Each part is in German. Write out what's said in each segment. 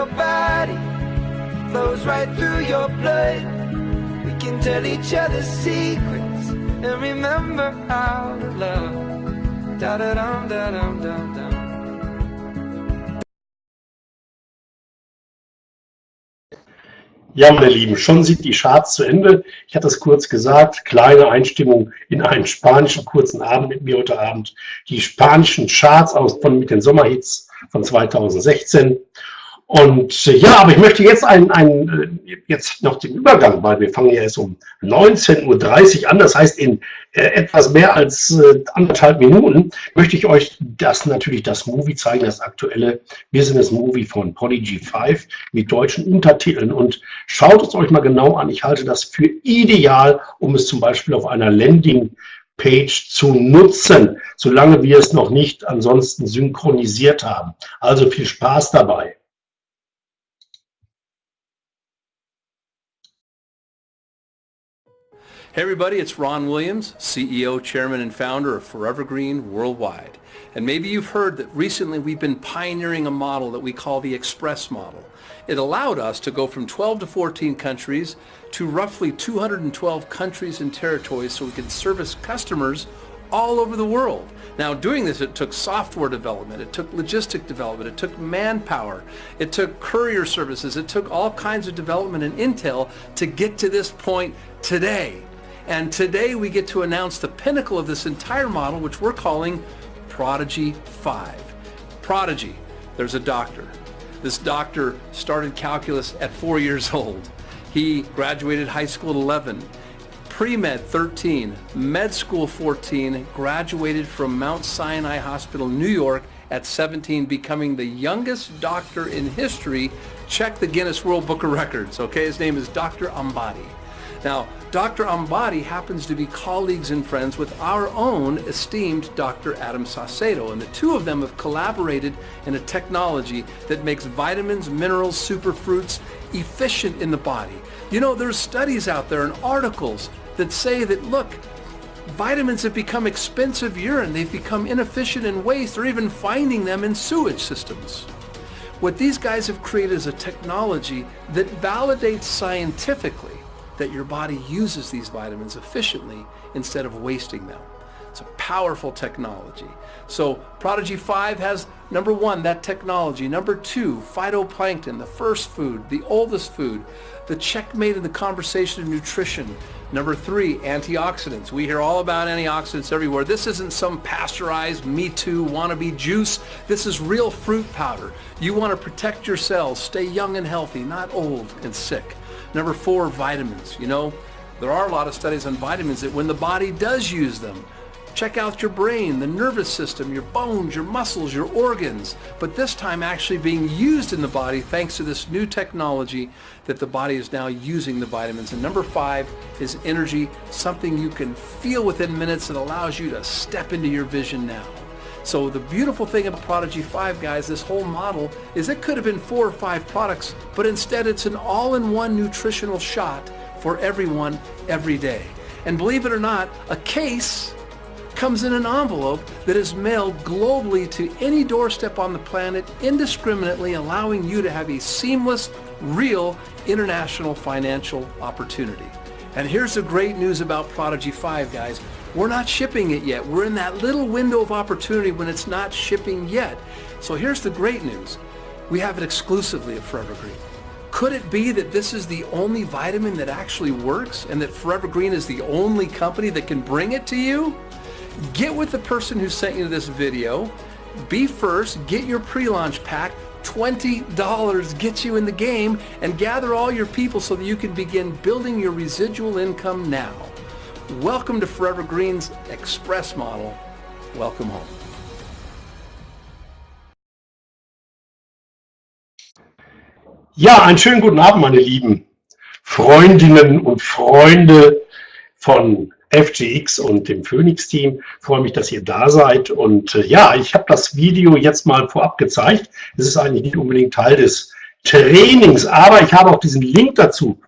your body, flows right through your blood. We can tell each other secrets and remember to love. Da da dum da dum dum dum. Ja, meine Lieben, schon sind die Charts zu Ende. Ich hatte es kurz gesagt, kleine Einstimmung in einen spanischen kurzen Abend mit mir heute Abend. Die spanischen Charts aus, von, mit den Sommerhits von 2016. Und äh, ja, aber ich möchte jetzt einen, einen, äh, jetzt noch den Übergang, weil wir fangen ja erst um 19.30 Uhr an, das heißt in äh, etwas mehr als äh, anderthalb Minuten möchte ich euch das natürlich das Movie zeigen, das aktuelle Business Movie von Prodigy 5 mit deutschen Untertiteln und schaut es euch mal genau an. Ich halte das für ideal, um es zum Beispiel auf einer Landing Page zu nutzen, solange wir es noch nicht ansonsten synchronisiert haben. Also viel Spaß dabei. Hey everybody, it's Ron Williams, CEO, Chairman, and Founder of Forever Green Worldwide. And maybe you've heard that recently we've been pioneering a model that we call the Express model. It allowed us to go from 12 to 14 countries to roughly 212 countries and territories so we could service customers all over the world. Now doing this, it took software development, it took logistic development, it took manpower, it took courier services, it took all kinds of development and intel to get to this point today. And today we get to announce the pinnacle of this entire model, which we're calling Prodigy 5. Prodigy, there's a doctor. This doctor started calculus at four years old. He graduated high school at 11, pre-med 13, med school 14, graduated from Mount Sinai Hospital, New York at 17, becoming the youngest doctor in history. Check the Guinness World Book of Records, okay? His name is Dr. Ambadi. Now, Dr. Ambadi happens to be colleagues and friends with our own esteemed Dr. Adam Saucedo, and the two of them have collaborated in a technology that makes vitamins, minerals, superfruits efficient in the body. You know, there's studies out there and articles that say that, look, vitamins have become expensive urine, they've become inefficient in waste, or even finding them in sewage systems. What these guys have created is a technology that validates scientifically that your body uses these vitamins efficiently instead of wasting them. It's a powerful technology. So Prodigy 5 has, number one, that technology. Number two, phytoplankton, the first food, the oldest food, the checkmate in the conversation of nutrition. Number three, antioxidants. We hear all about antioxidants everywhere. This isn't some pasteurized Me Too wannabe juice. This is real fruit powder. You want to protect your cells, stay young and healthy, not old and sick. Number four, vitamins. You know, there are a lot of studies on vitamins that when the body does use them, check out your brain, the nervous system, your bones, your muscles, your organs, but this time actually being used in the body thanks to this new technology that the body is now using the vitamins. And number five is energy, something you can feel within minutes that allows you to step into your vision now. So the beautiful thing about Prodigy 5, guys, this whole model, is it could have been four or five products, but instead it's an all-in-one nutritional shot for everyone every day. And believe it or not, a case comes in an envelope that is mailed globally to any doorstep on the planet indiscriminately, allowing you to have a seamless, real international financial opportunity. And here's the great news about Prodigy 5, guys. We're not shipping it yet. We're in that little window of opportunity when it's not shipping yet. So here's the great news. We have it exclusively at Forever Green. Could it be that this is the only vitamin that actually works and that Forever Green is the only company that can bring it to you? Get with the person who sent you this video. Be first, get your pre-launch pack. $20 gets you in the game and gather all your people so that you can begin building your residual income now. Welcome to Forever Green's Express model. Welcome home. Ja, einen schönen guten Abend, meine lieben Freundinnen und Freunde von FGX und dem Phoenix-Team. Freue mich, dass ihr da seid. Und äh, ja, ich habe das Video jetzt mal vorab gezeigt. Es ist eigentlich nicht unbedingt Teil des Trainings, aber ich habe auch diesen Link dazu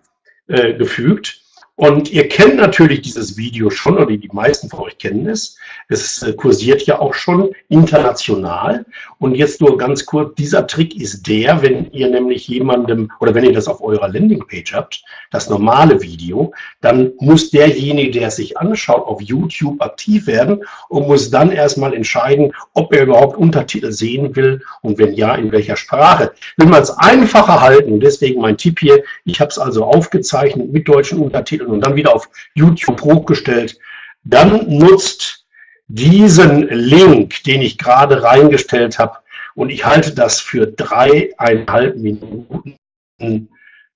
äh, gefügt. Und ihr kennt natürlich dieses Video schon, oder die meisten von euch kennen es. Es äh, kursiert ja auch schon international. Und jetzt nur ganz kurz, dieser Trick ist der, wenn ihr nämlich jemandem, oder wenn ihr das auf eurer Landingpage habt, das normale Video, dann muss derjenige, der es sich anschaut, auf YouTube aktiv werden und muss dann erstmal entscheiden, ob er überhaupt Untertitel sehen will und wenn ja, in welcher Sprache. Will man es einfacher halten, deswegen mein Tipp hier, ich habe es also aufgezeichnet mit deutschen Untertiteln, und dann wieder auf YouTube hochgestellt, dann nutzt diesen Link, den ich gerade reingestellt habe, und ich halte das für dreieinhalb Minuten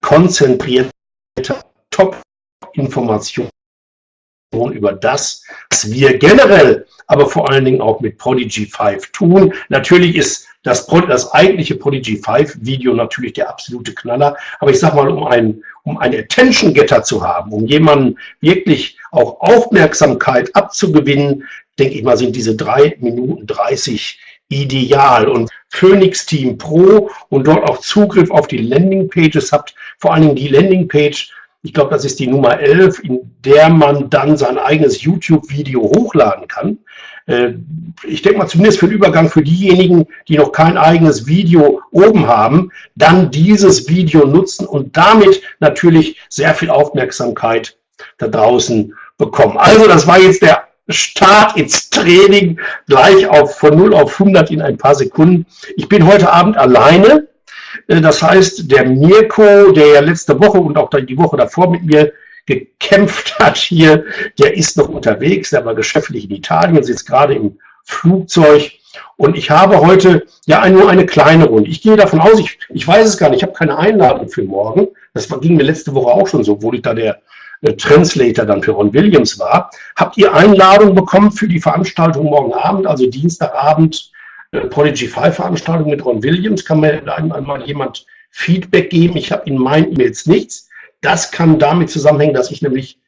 konzentrierte Top-Information über das, was wir generell, aber vor allen Dingen auch mit Prodigy 5 tun. Natürlich ist das, das eigentliche Prodigy 5 Video natürlich der absolute Knaller, aber ich sag mal, um ein, um einen Attention Getter zu haben, um jemanden wirklich auch Aufmerksamkeit abzugewinnen, denke ich mal, sind diese drei Minuten 30 ideal. Und Phoenix Team Pro und dort auch Zugriff auf die Landingpages habt, vor allen Dingen die Landingpage, ich glaube, das ist die Nummer 11, in der man dann sein eigenes YouTube-Video hochladen kann. Äh, ich denke mal zumindest für den Übergang für diejenigen, die noch kein eigenes Video oben haben, dann dieses Video nutzen und damit natürlich sehr viel Aufmerksamkeit da draußen bekommen. Also das war jetzt der Start ins Training gleich auf von 0 auf 100 in ein paar Sekunden. Ich bin heute Abend alleine. Äh, das heißt, der Mirko, der ja letzte Woche und auch die Woche davor mit mir gekämpft hat hier, der ist noch unterwegs, der war geschäftlich in Italien, sitzt gerade im Flugzeug. Und ich habe heute ja nur eine kleine Runde. Ich gehe davon aus, ich, ich weiß es gar nicht, ich habe keine Einladung für morgen. Das ging mir letzte Woche auch schon so, obwohl ich da der Translator dann für Ron Williams war. Habt ihr Einladung bekommen für die Veranstaltung morgen Abend, also Dienstagabend, äh, Prodigy 5 Veranstaltung mit Ron Williams? Kann mir einmal jemand Feedback geben? Ich habe in meinen E-Mails nichts. Das kann damit zusammenhängen, dass ich nämlich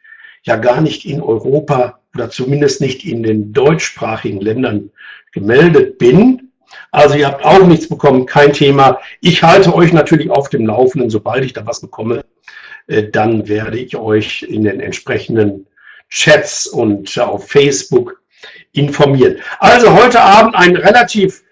ja gar nicht in Europa oder zumindest nicht in den deutschsprachigen Ländern gemeldet bin. Also ihr habt auch nichts bekommen, kein Thema. Ich halte euch natürlich auf dem Laufenden, sobald ich da was bekomme, äh, dann werde ich euch in den entsprechenden Chats und auf Facebook informieren. Also heute Abend ein relativ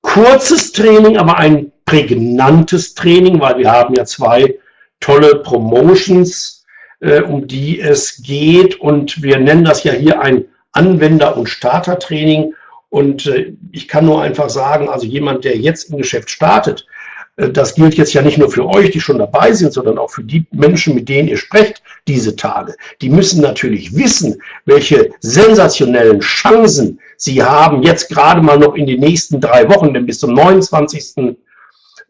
kurzes Training, aber ein prägnantes Training, weil wir haben ja zwei tolle Promotions, äh, um die es geht. Und wir nennen das ja hier ein Anwender- und Startertraining. Und äh, ich kann nur einfach sagen, also jemand, der jetzt im Geschäft startet, äh, das gilt jetzt ja nicht nur für euch, die schon dabei sind, sondern auch für die Menschen, mit denen ihr sprecht diese Tage. Die müssen natürlich wissen, welche sensationellen Chancen sie haben, jetzt gerade mal noch in den nächsten drei Wochen, denn bis zum 29.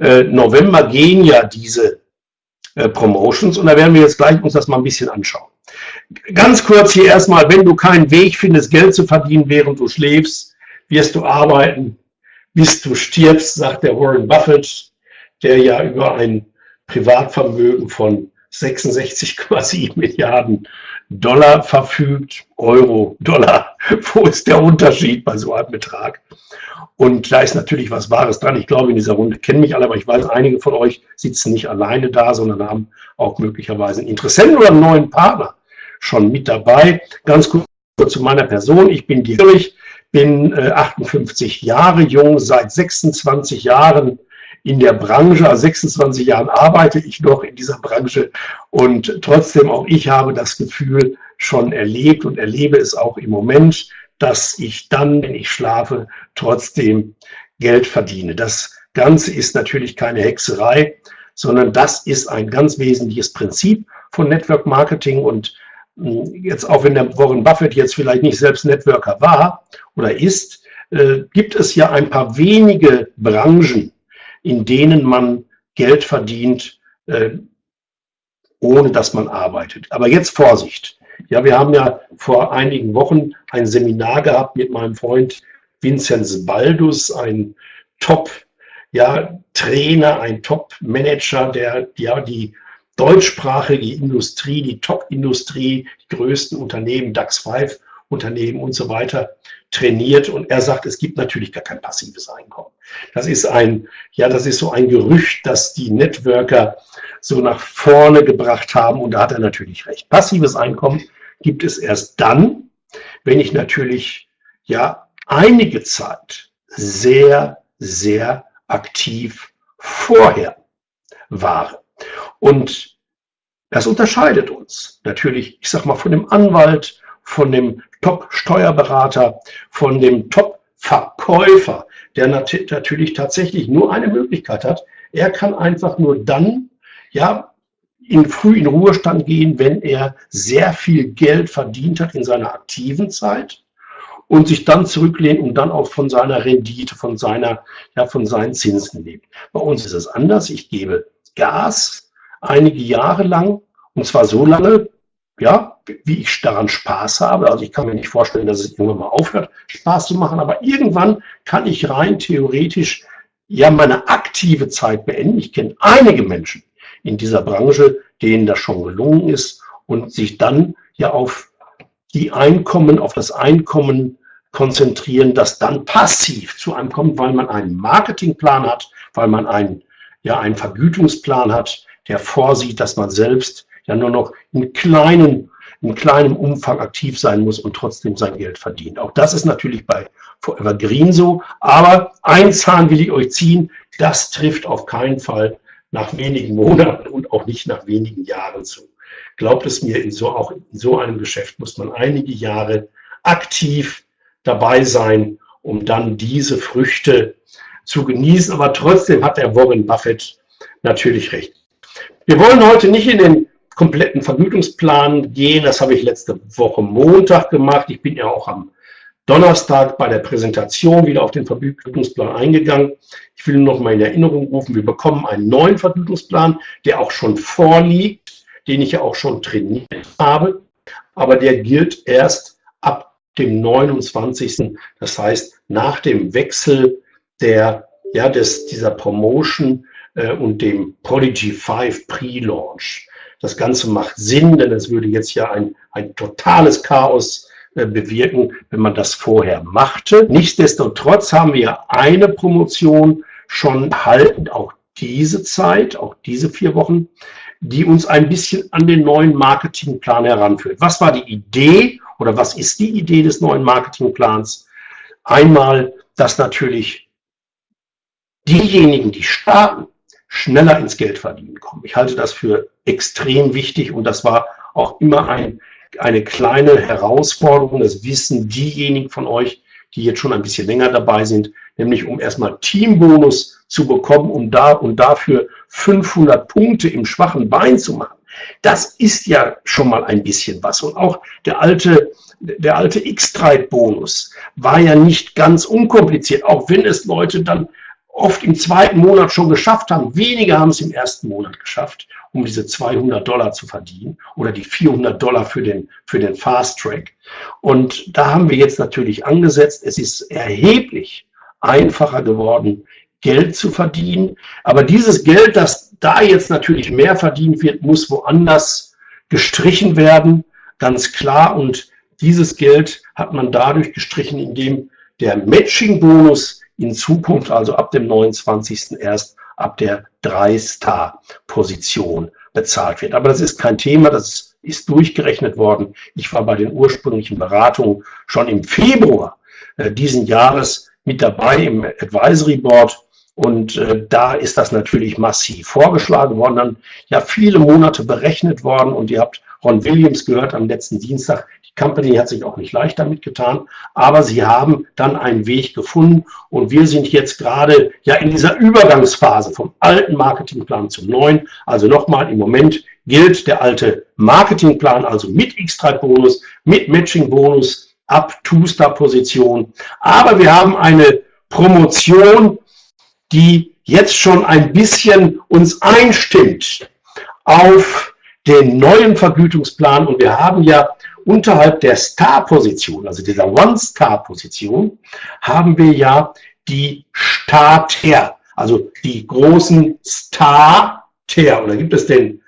Äh, November gehen ja diese äh, Promotions und da werden wir jetzt gleich uns das mal ein bisschen anschauen. Ganz kurz hier erstmal, wenn du keinen Weg findest, Geld zu verdienen, während du schläfst, wirst du arbeiten, bis du stirbst, sagt der Warren Buffett, der ja über ein Privatvermögen von 66,7 Milliarden Dollar verfügt, Euro, Dollar. Wo ist der Unterschied bei so einem Betrag? Und da ist natürlich was Wahres dran. Ich glaube, in dieser Runde kennen mich alle, aber ich weiß, einige von euch sitzen nicht alleine da, sondern haben auch möglicherweise einen Interessenten oder einen neuen Partner schon mit dabei. Ganz kurz zu meiner Person. Ich bin Dietrich, bin 58 äh, Jahre jung, seit 26 Jahren in der Branche, also 26 Jahren arbeite ich noch in dieser Branche und trotzdem auch ich habe das Gefühl schon erlebt und erlebe es auch im Moment, dass ich dann, wenn ich schlafe, trotzdem Geld verdiene. Das Ganze ist natürlich keine Hexerei, sondern das ist ein ganz wesentliches Prinzip von Network Marketing und hm, jetzt auch wenn der Warren Buffett jetzt vielleicht nicht selbst Networker war oder ist, äh, gibt es ja ein paar wenige Branchen, in denen man Geld verdient, äh, ohne dass man arbeitet. Aber jetzt Vorsicht. Ja, wir haben ja vor einigen Wochen ein Seminar gehabt mit meinem Freund Vinzenz Baldus, ein Top ja, ein Top-Manager, der ja die deutschsprachige Industrie, die Top-Industrie, die größten Unternehmen, DAX 5 Unternehmen und so weiter trainiert. Und er sagt, es gibt natürlich gar kein passives Einkommen. Das ist ein, ja, das ist so ein Gerücht, das die Networker so nach vorne gebracht haben. Und da hat er natürlich recht. Passives Einkommen gibt es erst dann, wenn ich natürlich, ja, einige Zeit sehr, sehr aktiv vorher war. Und das unterscheidet uns natürlich, ich sag mal, von dem Anwalt, von dem Top-Steuerberater, von dem Top-Verkäufer, der nat natürlich tatsächlich nur eine Möglichkeit hat. Er kann einfach nur dann, ja, in früh in Ruhestand gehen, wenn er sehr viel Geld verdient hat in seiner aktiven Zeit und sich dann zurücklehnt und dann auch von seiner Rendite, von seiner, ja, von seinen Zinsen lebt. Bei uns ist es anders. Ich gebe Gas einige Jahre lang und zwar so lange, ja, wie ich daran Spaß habe. Also ich kann mir nicht vorstellen, dass es irgendwann mal aufhört, Spaß zu machen, aber irgendwann kann ich rein theoretisch ja meine aktive Zeit beenden. Ich kenne einige Menschen in dieser Branche, denen das schon gelungen ist und sich dann ja auf die Einkommen, auf das Einkommen konzentrieren, das dann passiv zu einem kommt, weil man einen Marketingplan hat, weil man einen, ja, einen Vergütungsplan hat, der vorsieht, dass man selbst ja nur noch in kleinen in kleinem Umfang aktiv sein muss und trotzdem sein Geld verdient. Auch das ist natürlich bei Forever Green so. Aber ein Zahn will ich euch ziehen, das trifft auf keinen Fall nach wenigen Monaten und auch nicht nach wenigen Jahren zu. Glaubt es mir, in so, auch in so einem Geschäft muss man einige Jahre aktiv dabei sein, um dann diese Früchte zu genießen. Aber trotzdem hat der Warren Buffett natürlich recht. Wir wollen heute nicht in den kompletten Vergütungsplan gehen. Das habe ich letzte Woche Montag gemacht. Ich bin ja auch am Donnerstag bei der Präsentation wieder auf den Vergütungsplan eingegangen. Ich will noch mal in Erinnerung rufen, wir bekommen einen neuen Vergütungsplan, der auch schon vorliegt, den ich ja auch schon trainiert habe, aber der gilt erst ab dem 29. Das heißt, nach dem Wechsel der, ja, des, dieser Promotion äh, und dem Prodigy 5 Pre-Launch. Das Ganze macht Sinn, denn es würde jetzt ja ein, ein totales Chaos äh, bewirken, wenn man das vorher machte. Nichtsdestotrotz haben wir eine Promotion schon haltend, auch diese Zeit, auch diese vier Wochen, die uns ein bisschen an den neuen Marketingplan heranführt. Was war die Idee oder was ist die Idee des neuen Marketingplans? Einmal, dass natürlich diejenigen, die starten, schneller ins Geld verdienen kommen. Ich halte das für extrem wichtig und das war auch immer ein, eine kleine Herausforderung. Das wissen diejenigen von euch, die jetzt schon ein bisschen länger dabei sind, nämlich um erstmal Teambonus zu bekommen, um da und dafür 500 Punkte im schwachen Bein zu machen. Das ist ja schon mal ein bisschen was. Und auch der alte, der alte X-Trade-Bonus war ja nicht ganz unkompliziert, auch wenn es Leute dann oft im zweiten Monat schon geschafft haben. Wenige haben es im ersten Monat geschafft, um diese 200 Dollar zu verdienen oder die 400 Dollar für den, für den Fast Track. Und da haben wir jetzt natürlich angesetzt. Es ist erheblich einfacher geworden, Geld zu verdienen. Aber dieses Geld, das da jetzt natürlich mehr verdient wird, muss woanders gestrichen werden, ganz klar. Und dieses Geld hat man dadurch gestrichen, indem der Matching-Bonus in Zukunft, also ab dem 29. erst ab der 3-Star-Position bezahlt wird. Aber das ist kein Thema, das ist durchgerechnet worden. Ich war bei den ursprünglichen Beratungen schon im Februar äh, diesen Jahres mit dabei im Advisory Board und äh, da ist das natürlich massiv vorgeschlagen worden, dann ja viele Monate berechnet worden und ihr habt Ron Williams gehört am letzten Dienstag, Company hat sich auch nicht leicht damit getan, aber sie haben dann einen Weg gefunden und wir sind jetzt gerade ja in dieser Übergangsphase vom alten Marketingplan zum neuen. Also nochmal, im Moment gilt der alte Marketingplan, also mit X3-Bonus, mit Matching-Bonus ab Two-Star-Position. Aber wir haben eine Promotion, die jetzt schon ein bisschen uns einstimmt auf den neuen Vergütungsplan und wir haben ja unterhalb der Star-Position, also dieser One-Star-Position, haben wir ja die Starter, also die großen Starter. Oder gibt es den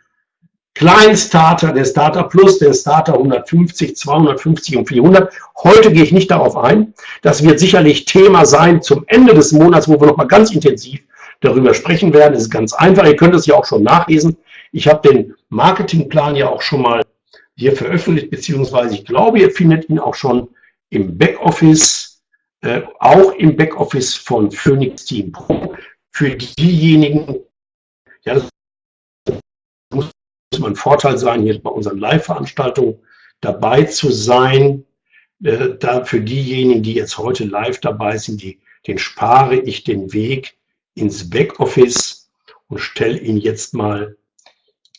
kleinen Starter, der Starter Plus, der Starter 150, 250 und 400. Heute gehe ich nicht darauf ein. Das wird sicherlich Thema sein zum Ende des Monats, wo wir nochmal ganz intensiv darüber sprechen werden. Es ist ganz einfach. Ihr könnt es ja auch schon nachlesen. Ich habe den Marketingplan ja auch schon mal hier veröffentlicht, beziehungsweise ich glaube, ihr findet ihn auch schon im Backoffice, äh, auch im Backoffice von Phoenix Team Pro. Für diejenigen, ja, das muss immer ein Vorteil sein, hier bei unseren Live-Veranstaltungen dabei zu sein. Äh, da für diejenigen, die jetzt heute live dabei sind, die, den spare ich den Weg ins Backoffice und stelle ihn jetzt mal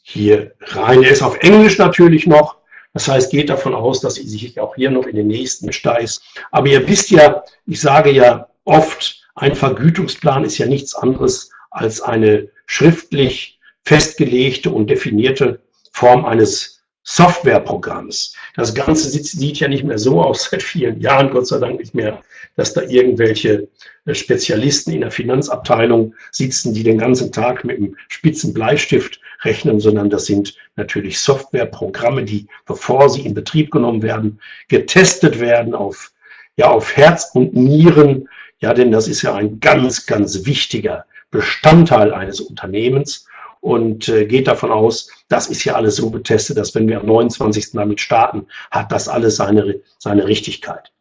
hier rein. Er ist auf Englisch natürlich noch. Das heißt, geht davon aus, dass sie sich auch hier noch in den nächsten Steiß. Aber ihr wisst ja, ich sage ja oft, ein Vergütungsplan ist ja nichts anderes als eine schriftlich festgelegte und definierte Form eines Softwareprogramms. Das Ganze sieht ja nicht mehr so aus seit vielen Jahren, Gott sei Dank nicht mehr, dass da irgendwelche äh, Spezialisten in der Finanzabteilung sitzen, die den ganzen Tag mit einem spitzen Bleistift rechnen, sondern das sind natürlich Softwareprogramme, die, bevor sie in Betrieb genommen werden, getestet werden auf, ja, auf Herz und Nieren. Ja, denn das ist ja ein ganz, ganz wichtiger Bestandteil eines Unternehmens und äh, geht davon aus, das ist ja alles so getestet, dass wenn wir am 29. damit starten, hat das alles seine, seine Richtigkeit.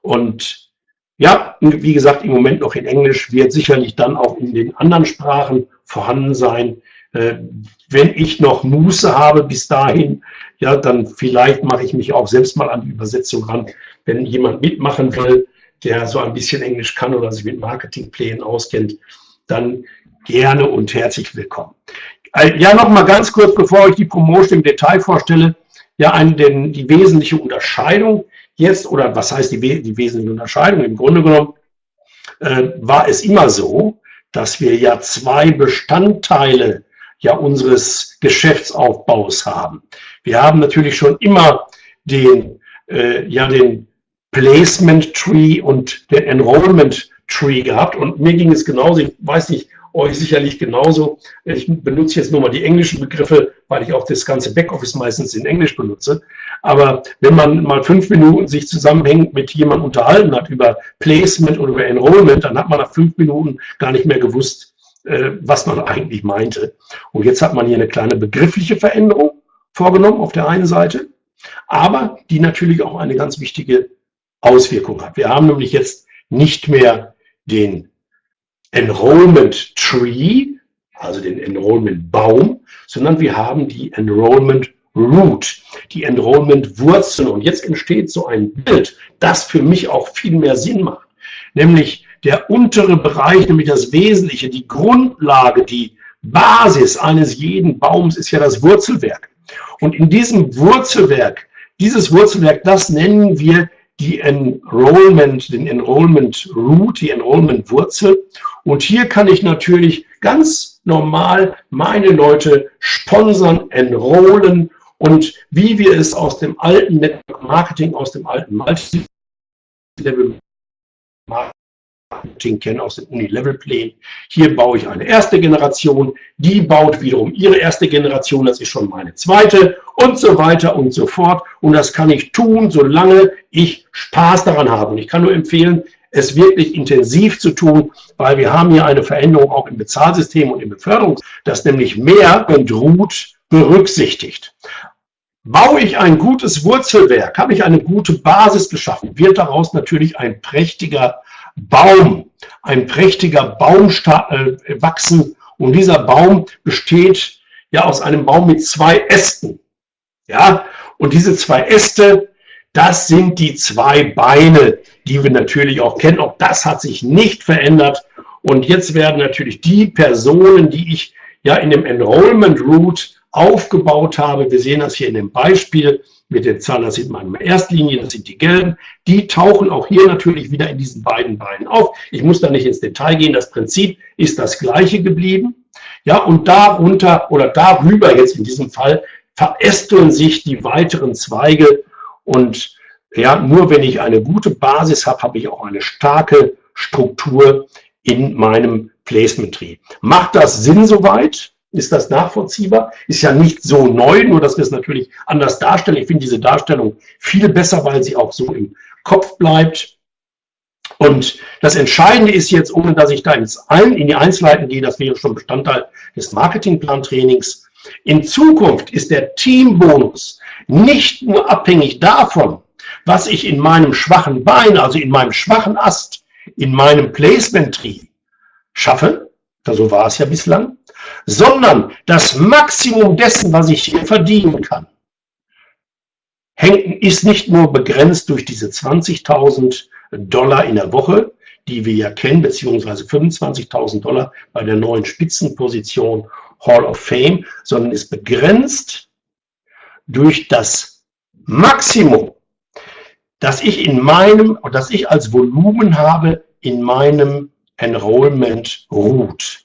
Und ja, wie gesagt, im Moment noch in Englisch, wird sicherlich dann auch in den anderen Sprachen vorhanden sein. Äh, wenn ich noch Muße habe bis dahin, ja, dann vielleicht mache ich mich auch selbst mal an die Übersetzung ran. Wenn jemand mitmachen will, der so ein bisschen Englisch kann oder sich mit Marketingplänen auskennt, dann gerne und herzlich willkommen. Äh, ja, noch mal ganz kurz, bevor ich die Promotion im Detail vorstelle, ja, ein, den, die wesentliche Unterscheidung jetzt, oder was heißt die, die wesentliche Unterscheidung? Im Grunde genommen äh, war es immer so, dass wir ja zwei Bestandteile ja unseres Geschäftsaufbaus haben. Wir haben natürlich schon immer den, äh, ja, den Placement Tree und den Enrollment Tree gehabt und mir ging es genauso, ich weiß nicht, euch sicherlich genauso. Ich benutze jetzt nur mal die englischen Begriffe, weil ich auch das ganze Backoffice meistens in Englisch benutze. Aber wenn man mal fünf Minuten sich zusammenhängt mit jemandem unterhalten hat über Placement oder über Enrollment, dann hat man nach fünf Minuten gar nicht mehr gewusst, äh, was man eigentlich meinte. Und jetzt hat man hier eine kleine begriffliche Veränderung vorgenommen auf der einen Seite, aber die natürlich auch eine ganz wichtige Auswirkung hat. Wir haben nämlich jetzt nicht mehr den Enrollment Tree, also den Enrollment Baum, sondern wir haben die Enrollment Root, die Enrollment Wurzel. Und jetzt entsteht so ein Bild, das für mich auch viel mehr Sinn macht. Nämlich der untere Bereich, nämlich das Wesentliche, die Grundlage, die Basis eines jeden Baums ist ja das Wurzelwerk. Und in diesem Wurzelwerk, dieses Wurzelwerk, das nennen wir die Enrollment, den Enrollment Root, die Enrollment Wurzel. Und hier kann ich natürlich ganz normal meine Leute sponsern, enrollen und wie wir es aus dem alten Network Marketing, aus dem alten Multi-Level Marketing kennen aus den Uni-Level-Plänen. Hier baue ich eine erste Generation, die baut wiederum ihre erste Generation, das ist schon meine zweite und so weiter und so fort. Und das kann ich tun, solange ich Spaß daran habe. Und ich kann nur empfehlen, es wirklich intensiv zu tun, weil wir haben hier eine Veränderung auch im Bezahlsystem und im Beförderungs, das nämlich mehr und ruht berücksichtigt. Baue ich ein gutes Wurzelwerk, habe ich eine gute Basis geschaffen, wird daraus natürlich ein prächtiger Baum, ein prächtiger Baum äh, wachsen. Und dieser Baum besteht ja aus einem Baum mit zwei Ästen. Ja, und diese zwei Äste, das sind die zwei Beine, die wir natürlich auch kennen. Auch das hat sich nicht verändert. Und jetzt werden natürlich die Personen, die ich ja in dem Enrollment Route aufgebaut habe, wir sehen das hier in dem Beispiel mit den Zahlen, das sieht man in der Erstlinie, das sind die gelben, die tauchen auch hier natürlich wieder in diesen beiden Beinen auf. Ich muss da nicht ins Detail gehen, das Prinzip ist das gleiche geblieben. Ja, und darunter oder darüber jetzt in diesem Fall verästeln sich die weiteren Zweige und ja, nur wenn ich eine gute Basis habe, habe ich auch eine starke Struktur in meinem Placement Tree. Macht das Sinn soweit? Ist das nachvollziehbar? Ist ja nicht so neu, nur dass wir es natürlich anders darstellen. Ich finde diese Darstellung viel besser, weil sie auch so im Kopf bleibt. Und das Entscheidende ist jetzt, ohne dass ich da in die Einzelheiten gehe, das wäre schon Bestandteil des Marketingplan-Trainings. In Zukunft ist der Teambonus nicht nur abhängig davon, was ich in meinem schwachen Bein, also in meinem schwachen Ast, in meinem Placement-Tree schaffe, so war es ja bislang, sondern das Maximum dessen, was ich hier verdienen kann, ist nicht nur begrenzt durch diese 20.000 Dollar in der Woche, die wir ja kennen, beziehungsweise 25.000 Dollar bei der neuen Spitzenposition Hall of Fame, sondern ist begrenzt durch das Maximum, das ich in meinem, das ich als Volumen habe in meinem Enrollment ruht.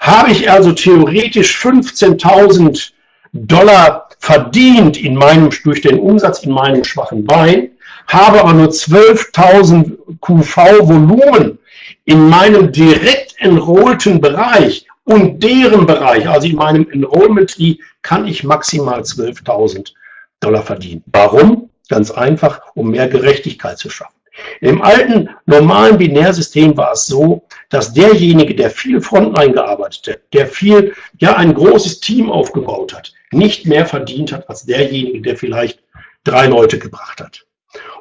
Habe ich also theoretisch 15.000 Dollar verdient in meinem, durch den Umsatz in meinem schwachen Bein, habe aber nur 12.000 QV Volumen in meinem direkt enrollten Bereich und deren Bereich, also in meinem Enrollment Tree, kann ich maximal 12.000 Dollar verdienen. Warum? Ganz einfach, um mehr Gerechtigkeit zu schaffen. Im alten normalen Binärsystem war es so, dass derjenige, der viel Frontline gearbeitet hat, der viel, ja, ein großes Team aufgebaut hat, nicht mehr verdient hat als derjenige, der vielleicht drei Leute gebracht hat.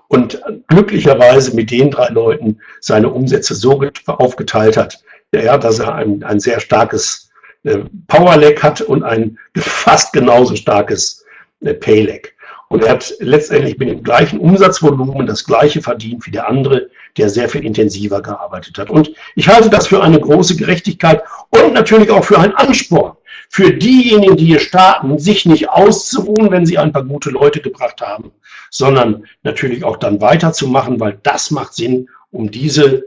Und glücklicherweise mit den drei Leuten seine Umsätze so aufgeteilt hat, ja, dass er ein, ein sehr starkes äh, Power-Lag hat und ein fast genauso starkes äh, Pay-Lag. Und er hat letztendlich mit dem gleichen Umsatzvolumen das gleiche verdient wie der andere, der sehr viel intensiver gearbeitet hat. Und ich halte das für eine große Gerechtigkeit und natürlich auch für einen Ansporn für diejenigen, die hier starten, sich nicht auszuruhen, wenn sie ein paar gute Leute gebracht haben, sondern natürlich auch dann weiterzumachen, weil das macht Sinn, um diese,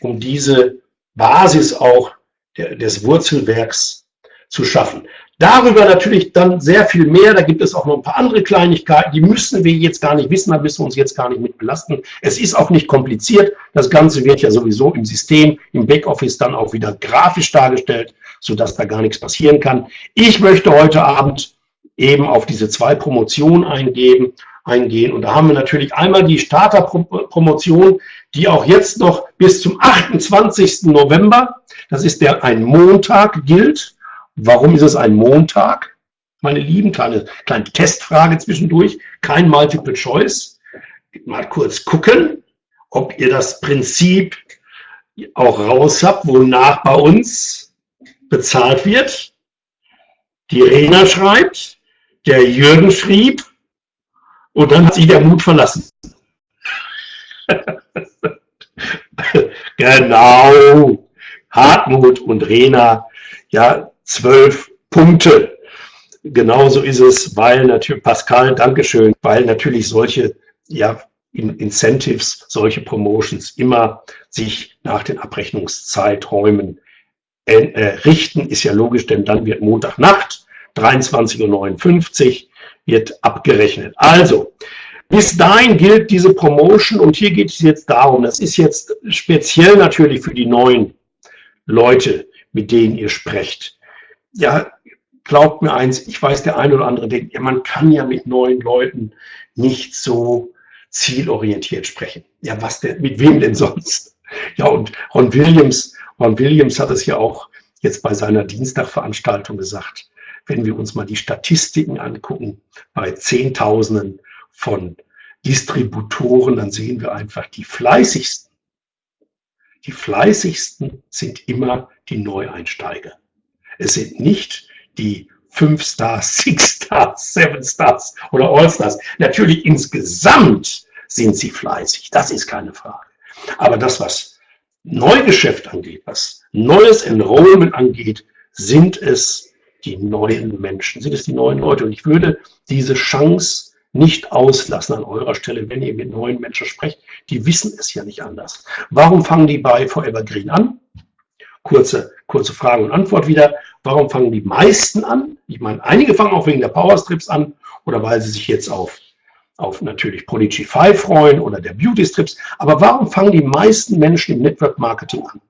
um diese Basis auch der, des Wurzelwerks zu schaffen. Darüber natürlich dann sehr viel mehr. Da gibt es auch noch ein paar andere Kleinigkeiten, die müssen wir jetzt gar nicht wissen, da müssen wir uns jetzt gar nicht mit belasten. Es ist auch nicht kompliziert. Das Ganze wird ja sowieso im System, im Backoffice dann auch wieder grafisch dargestellt, sodass da gar nichts passieren kann. Ich möchte heute Abend eben auf diese zwei Promotionen eingehen. Und da haben wir natürlich einmal die Starter-Promotion, die auch jetzt noch bis zum 28. November, das ist der ein Montag, gilt. Warum ist es ein Montag? Meine Lieben, kleine, kleine Testfrage zwischendurch, kein Multiple Choice. Mal kurz gucken, ob ihr das Prinzip auch raus habt, wonach bei uns bezahlt wird. Die Rena schreibt, der Jürgen schrieb und dann hat sich der Mut verlassen. genau. Hartmut und Rena, ja, zwölf Punkte. Genauso ist es, weil natürlich, Pascal, Dankeschön, weil natürlich solche ja, Incentives, solche Promotions immer sich nach den Abrechnungszeiträumen äh, richten, ist ja logisch, denn dann wird Montagnacht, 23.59 Uhr, wird abgerechnet. Also, bis dahin gilt diese Promotion und hier geht es jetzt darum, das ist jetzt speziell natürlich für die neuen Leute, mit denen ihr sprecht ja, glaubt mir eins, ich weiß, der eine oder andere denkt, ja, man kann ja mit neuen Leuten nicht so zielorientiert sprechen. Ja, was denn, mit wem denn sonst? Ja, und Ron Williams, Ron Williams hat es ja auch jetzt bei seiner Dienstagveranstaltung gesagt, wenn wir uns mal die Statistiken angucken, bei Zehntausenden von Distributoren, dann sehen wir einfach die fleißigsten. Die fleißigsten sind immer die Neueinsteiger. Es sind nicht die fünf Stars, Six Stars, Seven Stars oder All Stars. Natürlich insgesamt sind sie fleißig, das ist keine Frage. Aber das, was Neugeschäft angeht, was neues Enrollment angeht, sind es die neuen Menschen, sind es die neuen Leute. Und ich würde diese Chance nicht auslassen an eurer Stelle, wenn ihr mit neuen Menschen sprecht. Die wissen es ja nicht anders. Warum fangen die bei Forever Green an? kurze, kurze Frage und Antwort wieder. Warum fangen die meisten an? Ich meine, einige fangen auch wegen der Powerstrips an oder weil sie sich jetzt auf, auf natürlich Prodigy 5 freuen oder der Beauty Strips. Aber warum fangen die meisten Menschen im Network Marketing an?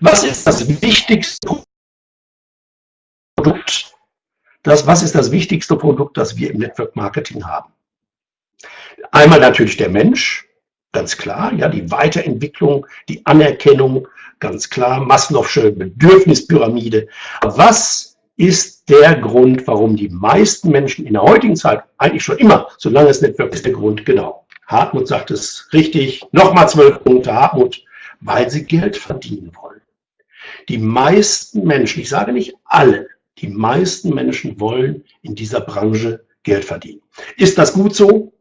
Was ist das wichtigste das, was ist das wichtigste Produkt, das wir im Network Marketing haben? Einmal natürlich der Mensch, ganz klar, ja, die Weiterentwicklung, die Anerkennung, ganz klar, Maslow'sche Bedürfnispyramide. Was ist der Grund, warum die meisten Menschen in der heutigen Zeit, eigentlich schon immer, solange es Network ist, der Grund, genau. Hartmut sagt es richtig, nochmal zwölf Punkte, Hartmut, weil sie Geld verdienen wollen. Die meisten Menschen, ich sage nicht alle, die meisten Menschen wollen in dieser Branche Geld verdienen. Ist das gut so?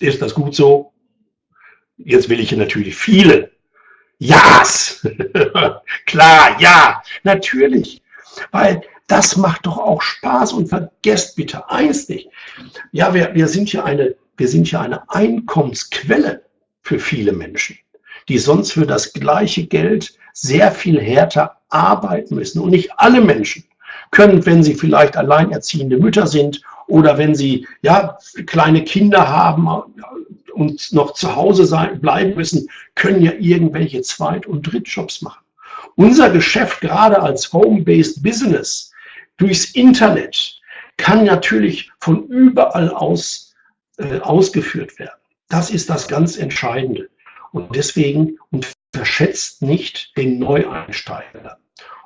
Ist das gut so? Jetzt will ich hier natürlich viele Ja's. Klar, ja, natürlich. Weil das macht doch auch Spaß und vergesst bitte eins nicht. Ja, wir, wir, sind hier eine, wir sind hier eine Einkommensquelle für viele Menschen, die sonst für das gleiche Geld sehr viel härter arbeiten müssen. Und nicht alle Menschen können, wenn sie vielleicht alleinerziehende Mütter sind oder wenn sie ja, kleine Kinder haben und noch zu Hause sein, bleiben müssen, können ja irgendwelche Zweit- und Drittjobs machen. Unser Geschäft gerade als Home-Based Business durchs Internet kann natürlich von überall aus äh, ausgeführt werden. Das ist das ganz Entscheidende. Und deswegen unterschätzt nicht den Neueinsteiger.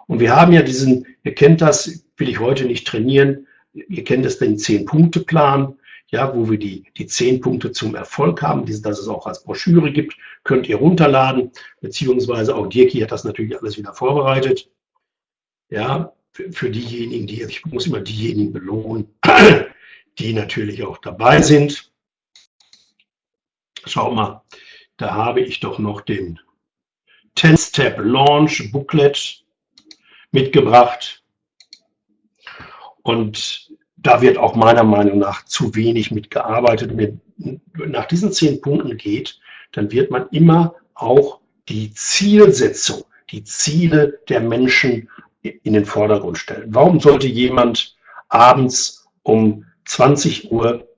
Und wir haben ja diesen, ihr kennt das, will ich heute nicht trainieren, ihr kennt es den Zehn-Punkte-Plan, ja, wo wir die, die zehn Punkte zum Erfolg haben, dass es auch als Broschüre gibt, könnt ihr runterladen, beziehungsweise auch Dirki hat das natürlich alles wieder vorbereitet. Ja, für, für diejenigen, die, ich muss immer diejenigen belohnen, die natürlich auch dabei sind. Schau mal, da habe ich doch noch den 10-Step Launch Booklet mitgebracht. Und da wird auch meiner Meinung nach zu wenig mitgearbeitet. Wenn nach diesen zehn Punkten geht, dann wird man immer auch die Zielsetzung, die Ziele der Menschen in den Vordergrund stellen. Warum sollte jemand abends um 20 Uhr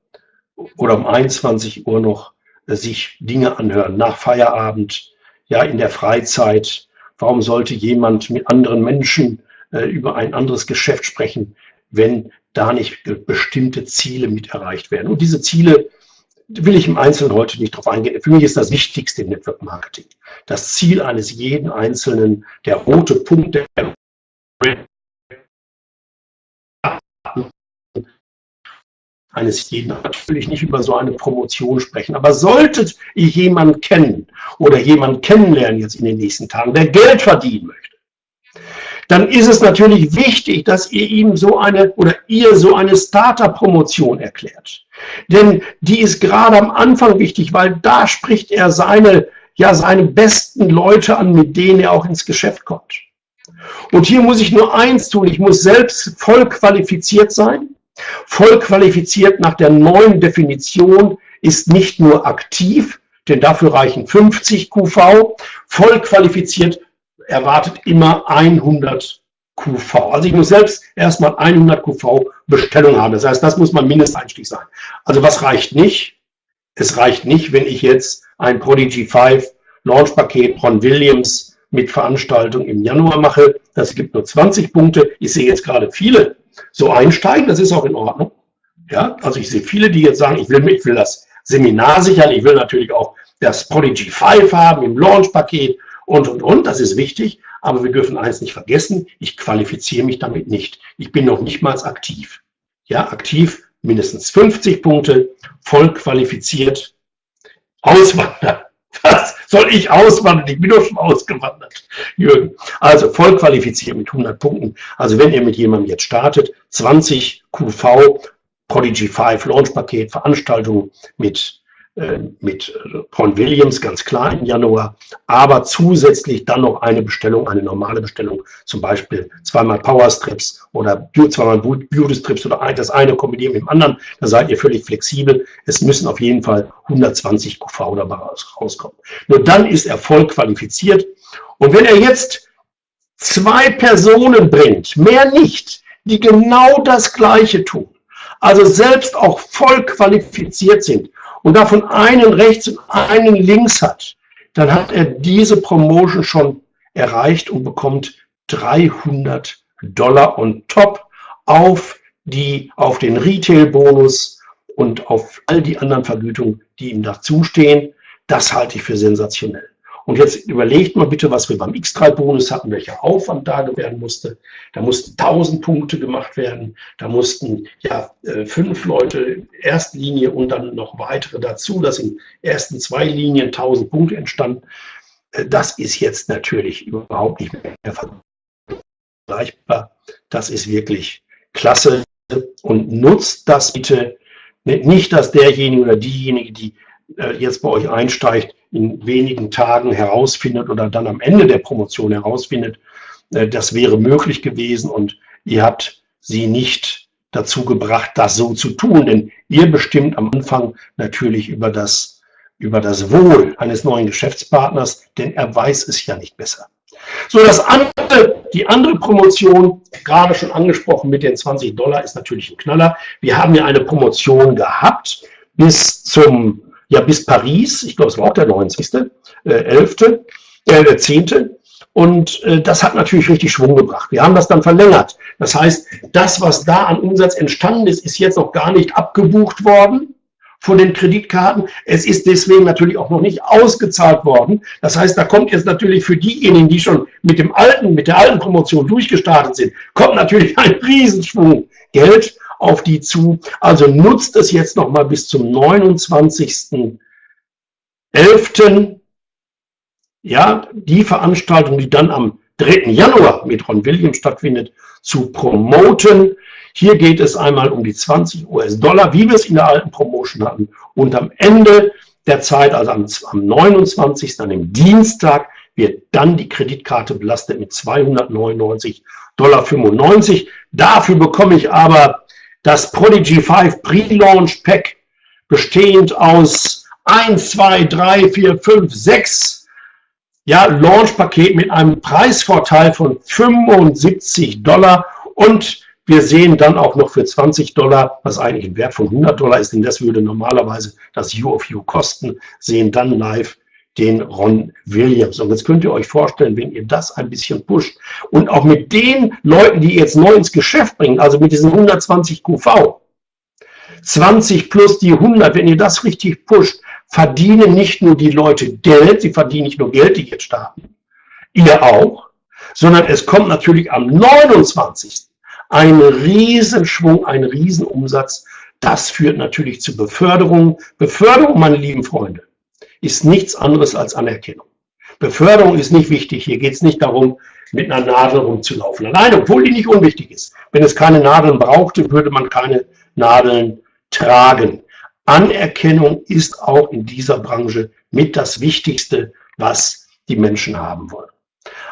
oder um 21 Uhr noch sich Dinge anhören, nach Feierabend, ja, in der Freizeit? Warum sollte jemand mit anderen Menschen äh, über ein anderes Geschäft sprechen, wenn da nicht bestimmte Ziele mit erreicht werden? Und diese Ziele will ich im Einzelnen heute nicht drauf eingehen. Für mich ist das Wichtigste im Network Marketing. Das Ziel eines jeden Einzelnen, der rote Punkt, der eines jeden natürlich nicht über so eine Promotion sprechen. Aber solltet ihr jemanden kennen oder jemanden kennenlernen jetzt in den nächsten Tagen, der Geld verdienen möchte, dann ist es natürlich wichtig, dass ihr ihm so eine oder ihr so eine Starter-Promotion erklärt. Denn die ist gerade am Anfang wichtig, weil da spricht er seine, ja, seine besten Leute an, mit denen er auch ins Geschäft kommt. Und hier muss ich nur eins tun, ich muss selbst voll qualifiziert sein. Voll qualifiziert nach der neuen Definition ist nicht nur aktiv, denn dafür reichen 50 QV. Voll qualifiziert erwartet immer 100 QV. Also ich muss selbst erstmal 100 QV Bestellung haben. Das heißt, das muss mein Mindesteinstieg sein. Also was reicht nicht? Es reicht nicht, wenn ich jetzt ein Prodigy 5 Launch-Paket von Williams mit Veranstaltung im Januar mache. Das gibt nur 20 Punkte. Ich sehe jetzt gerade viele so einsteigen. Das ist auch in Ordnung. Ja, also ich sehe viele, die jetzt sagen, ich will, ich will das Seminar sichern. Ich will natürlich auch das Prodigy 5 haben im Launch-Paket und, und, und. Das ist wichtig. Aber wir dürfen eins nicht vergessen. Ich qualifiziere mich damit nicht. Ich bin noch nicht mal aktiv. Ja, aktiv mindestens 50 Punkte, voll qualifiziert, Auswandern. Was soll ich auswandern? Ich bin doch schon ausgewandert, Jürgen. Also voll qualifiziert mit 100 Punkten. Also wenn ihr mit jemandem jetzt startet, 20 QV, Prodigy 5 Launch Paket, Veranstaltung mit mit Ron Williams, ganz klar im Januar, aber zusätzlich dann noch eine Bestellung, eine normale Bestellung, zum Beispiel zweimal Powerstrips oder zweimal Beauty-Strips oder das eine kombinieren mit dem anderen, da seid ihr völlig flexibel. Es müssen auf jeden Fall 120 QV dabei rauskommen. Nur dann ist er voll qualifiziert. Und wenn er jetzt zwei Personen bringt, mehr nicht, die genau das Gleiche tun, also selbst auch voll qualifiziert sind und davon einen rechts und einen links hat, dann hat er diese Promotion schon erreicht und bekommt 300 Dollar on top auf die, auf den Retail-Bonus und auf all die anderen Vergütungen, die ihm dazustehen. Das halte ich für sensationell. Und jetzt überlegt mal bitte, was wir beim X3-Bonus hatten, welcher Aufwand da werden musste. Da mussten 1000 Punkte gemacht werden. Da mussten ja äh, fünf Leute Erstlinie und dann noch weitere dazu, dass in ersten zwei Linien 1000 Punkte entstanden. Äh, das ist jetzt natürlich überhaupt nicht mehr vergleichbar. Das ist wirklich klasse und nutzt das bitte nicht, dass derjenige oder diejenige, die jetzt bei euch einsteigt, in wenigen Tagen herausfindet oder dann am Ende der Promotion herausfindet, äh, das wäre möglich gewesen und ihr habt sie nicht dazu gebracht, das so zu tun, denn ihr bestimmt am Anfang natürlich über das, über das Wohl eines neuen Geschäftspartners, denn er weiß es ja nicht besser. So, das andere, die andere Promotion, gerade schon angesprochen mit den 20 Dollar, ist natürlich ein Knaller. Wir haben ja eine Promotion gehabt bis zum ja bis Paris, ich glaube, es war auch der 90., äh, 11., äh, der 10. Und äh, das hat natürlich richtig Schwung gebracht. Wir haben das dann verlängert. Das heißt, das, was da an Umsatz entstanden ist, ist jetzt noch gar nicht abgebucht worden von den Kreditkarten. Es ist deswegen natürlich auch noch nicht ausgezahlt worden. Das heißt, da kommt jetzt natürlich für diejenigen, die schon mit dem alten, mit der alten Promotion durchgestartet sind, kommt natürlich ein Riesenschwung Geld auf die zu. Also nutzt es jetzt noch mal bis zum 29.11. Ja, die Veranstaltung, die dann am 3. Januar mit Ron Williams stattfindet, zu promoten. Hier geht es einmal um die 20 US-Dollar, wie wir es in der alten Promotion hatten. Und am Ende der Zeit, also am, am 29. an dem Dienstag, wird dann die Kreditkarte belastet mit 299,95 Dollar. Dafür bekomme ich aber das Prodigy 5 Pre-Launch Pack bestehend aus 1, 2, 3, 4, 5, 6 ja, Launch-Paket mit einem Preisvorteil von 75 Dollar. Und wir sehen dann auch noch für 20 Dollar, was eigentlich ein Wert von 100 Dollar ist, denn das würde normalerweise das U of U kosten, sehen dann live den Ron Williams. Und jetzt könnt ihr euch vorstellen, wenn ihr das ein bisschen pusht und auch mit den Leuten, die jetzt neu ins Geschäft bringen, also mit diesen 120 QV, 20 plus die 100, wenn ihr das richtig pusht, verdienen nicht nur die Leute Geld, sie verdienen nicht nur Geld, die jetzt starten, ihr auch, sondern es kommt natürlich am 29. ein Riesenschwung, ein Riesenumsatz. Das führt natürlich zu Beförderung. Beförderung, meine lieben Freunde, ist nichts anderes als Anerkennung. Beförderung ist nicht wichtig. Hier geht es nicht darum, mit einer Nadel rumzulaufen. Nein, obwohl die nicht unwichtig ist. Wenn es keine Nadeln brauchte, würde man keine Nadeln tragen. Anerkennung ist auch in dieser Branche mit das Wichtigste, was die Menschen haben wollen.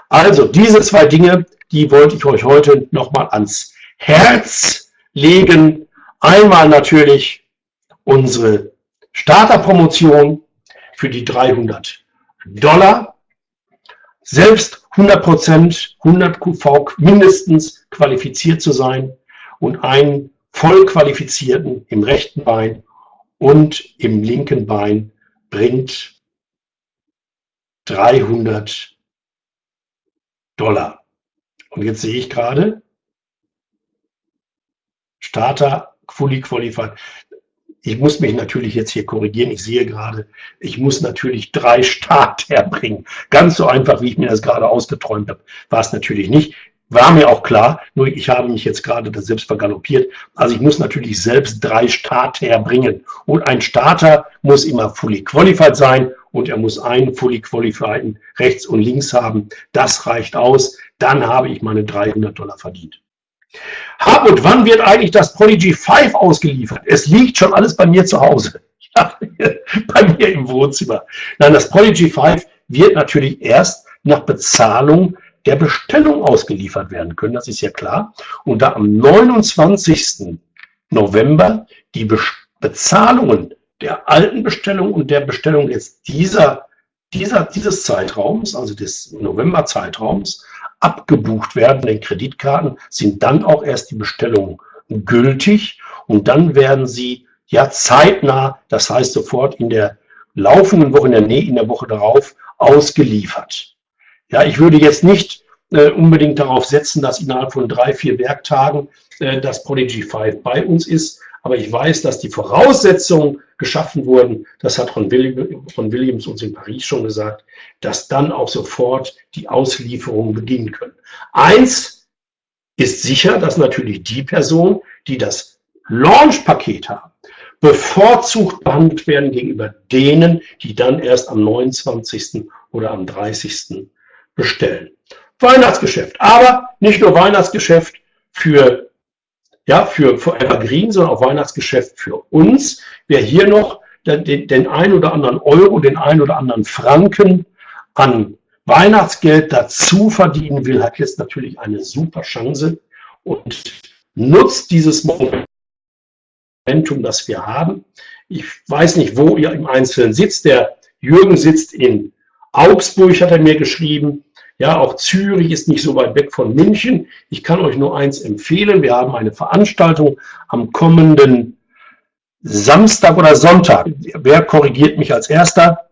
Also diese zwei Dinge, die wollte ich euch heute nochmal ans Herz legen. Einmal natürlich unsere Starterpromotion, für die 300 Dollar. Selbst 100 Prozent, 100 QV mindestens qualifiziert zu sein und einen voll qualifizierten im rechten Bein und im linken Bein bringt 300 Dollar. Und jetzt sehe ich gerade, Starter fully qualified ich muss mich natürlich jetzt hier korrigieren. Ich sehe gerade, ich muss natürlich drei Start herbringen. Ganz so einfach, wie ich mir das gerade ausgeträumt habe, war es natürlich nicht. War mir auch klar, nur ich habe mich jetzt gerade da selbst vergaloppiert. Also ich muss natürlich selbst drei Start herbringen. Und ein Starter muss immer fully qualified sein und er muss einen fully qualified rechts und links haben. Das reicht aus. Dann habe ich meine 300 Dollar verdient. Hab und wann wird eigentlich das Prodigy 5 ausgeliefert? Es liegt schon alles bei mir zu Hause. Bei mir im Wohnzimmer. Nein, das Prodigy 5 wird natürlich erst nach Bezahlung der Bestellung ausgeliefert werden können, das ist ja klar. Und da am 29. November die Be Bezahlungen der alten Bestellung und der Bestellung jetzt dieser, dieser, dieses Zeitraums, also des November-Zeitraums, abgebucht werden, den Kreditkarten, sind dann auch erst die Bestellungen gültig und dann werden sie ja zeitnah, das heißt sofort in der laufenden Woche, in der, in der Woche darauf ausgeliefert. Ja, ich würde jetzt nicht äh, unbedingt darauf setzen, dass innerhalb von drei, vier Werktagen äh, das Prodigy 5 bei uns ist. Aber ich weiß, dass die Voraussetzungen geschaffen wurden, das hat Ron, Williams uns in Paris schon gesagt, dass dann auch sofort die Auslieferungen beginnen können. Eins ist sicher, dass natürlich die Person, die das Launch-Paket haben, bevorzugt behandelt werden gegenüber denen, die dann erst am 29. oder am 30. bestellen. Weihnachtsgeschäft, aber nicht nur Weihnachtsgeschäft für, ja, für Forever Green, sondern auch Weihnachtsgeschäft für uns. Wer hier noch den, den ein oder anderen Euro, den ein oder anderen Franken an Weihnachtsgeld dazu verdienen will, hat jetzt natürlich eine super Chance und nutzt dieses Moment Momentum, das wir haben. Ich weiß nicht, wo ihr im Einzelnen sitzt. Der Jürgen sitzt in Augsburg, hat er mir geschrieben. Ja, auch Zürich ist nicht so weit weg von München. Ich kann euch nur eins empfehlen. Wir haben eine Veranstaltung am kommenden Samstag oder Sonntag. Wer korrigiert mich als Erster?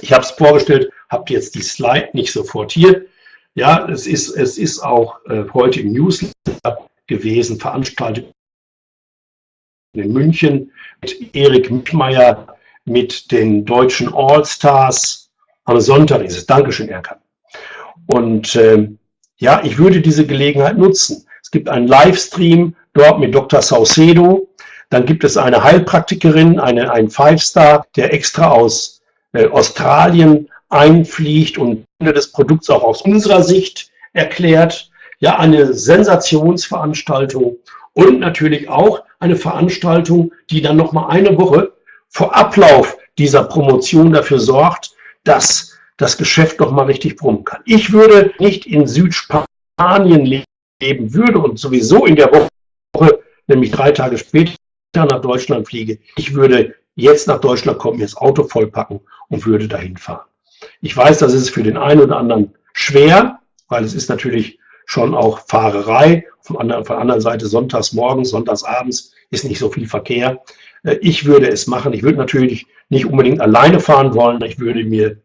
Ich habe es vorgestellt, habt jetzt die Slide nicht sofort hier. Ja, es ist, es ist auch äh, heute im Newsletter gewesen, Veranstaltung in München mit Erik Mittmeier, mit den deutschen All-Stars. Am Sonntag ist es. Dankeschön, Erkan. Und äh, ja, ich würde diese Gelegenheit nutzen. Es gibt einen Livestream dort mit Dr. Saucedo. Dann gibt es eine Heilpraktikerin, eine, ein Five-Star, der extra aus äh, Australien einfliegt und des Produkts auch aus unserer Sicht erklärt. Ja, eine Sensationsveranstaltung und natürlich auch eine Veranstaltung, die dann noch mal eine Woche vor Ablauf dieser Promotion dafür sorgt, dass das Geschäft noch mal richtig brummen kann. Ich würde nicht in Südspanien leben würde und sowieso in der Woche, nämlich drei Tage später nach Deutschland fliege. Ich würde jetzt nach Deutschland kommen, mir das Auto vollpacken und würde dahin fahren. Ich weiß, das ist für den einen oder anderen schwer, weil es ist natürlich schon auch Fahrerei. Von, der anderen Seite sonntags morgens, sonntags abends ist nicht so viel Verkehr. Äh, ich würde es machen. Ich würde natürlich nicht unbedingt alleine fahren wollen. Ich würde mir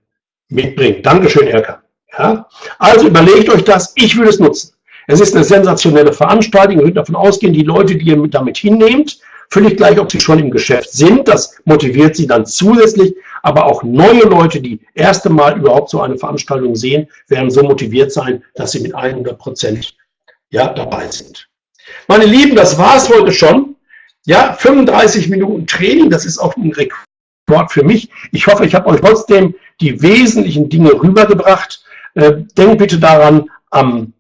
mitbringen. Dankeschön, Erkan. Ja? Also überlegt euch das. Ich würde es nutzen. Es ist eine sensationelle Veranstaltung. Ihr könnt davon ausgehen, die Leute, die ihr damit hinnehmt, völlig gleich, ob sie schon im Geschäft sind. Das motiviert sie dann zusätzlich. Aber auch neue Leute, die erste Mal überhaupt so eine Veranstaltung sehen, werden so motiviert sein, dass sie mit 100 Prozent ja, dabei sind. Meine Lieben, das war es heute schon. Ja, 35 Minuten Training, das ist auch ein Rekord für mich. Ich hoffe, ich habe euch trotzdem die wesentlichen Dinge rübergebracht. Äh, denkt bitte daran, am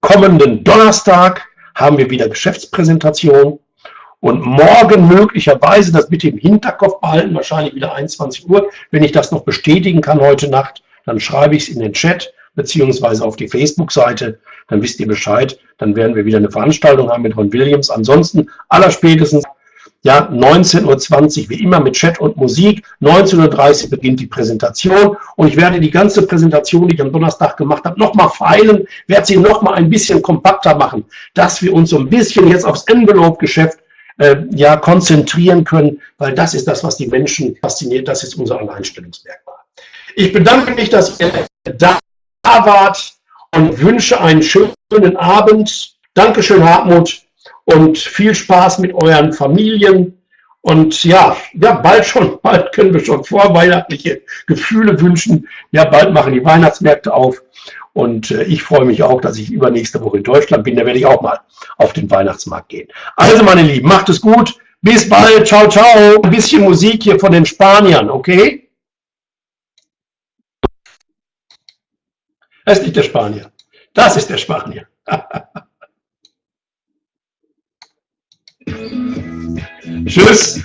kommenden Donnerstag haben wir wieder Geschäftspräsentation. Und morgen möglicherweise, das bitte im Hinterkopf behalten, wahrscheinlich wieder 21 Uhr. Wenn ich das noch bestätigen kann heute Nacht, dann schreibe ich es in den Chat beziehungsweise auf die Facebook-Seite. Dann wisst ihr Bescheid. Dann werden wir wieder eine Veranstaltung haben mit Ron Williams. Ansonsten allerspätestens ja, 19.20 Uhr, wie immer mit Chat und Musik. 19.30 Uhr beginnt die Präsentation und ich werde die ganze Präsentation, die ich am Donnerstag gemacht habe, nochmal feilen, werde sie nochmal ein bisschen kompakter machen, dass wir uns so ein bisschen jetzt aufs Envelope-Geschäft äh, ja, konzentrieren können, weil das ist das, was die Menschen fasziniert, das ist unser Alleinstellungsmerkmal. Ich bedanke mich, dass ihr da wart und wünsche einen schönen Abend. Dankeschön, Hartmut, und viel Spaß mit euren Familien. Und ja, ja, bald schon, bald können wir schon vorweihnachtliche Gefühle wünschen. Ja, bald machen die Weihnachtsmärkte auf. Und äh, ich freue mich auch, dass ich übernächste Woche in Deutschland bin. Da werde ich auch mal auf den Weihnachtsmarkt gehen. Also, meine Lieben, macht es gut. Bis bald. Ciao, ciao. Ein bisschen Musik hier von den Spaniern, okay? Das ist nicht der Spanier. Das ist der Spanier. Tschüss.